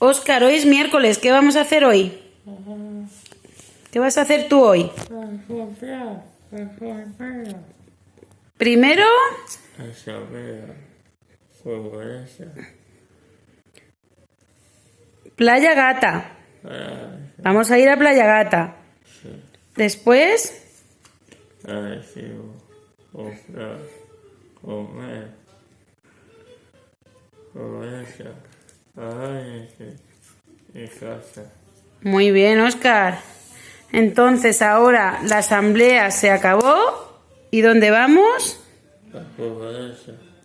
Óscar, hoy es miércoles, ¿qué vamos a hacer hoy? ¿Qué vas a hacer tú hoy? Primero, Playa Gata. Vamos a ir a Playa Gata. Después, muy bien, Óscar. Entonces ahora la asamblea se acabó. ¿Y dónde vamos? La.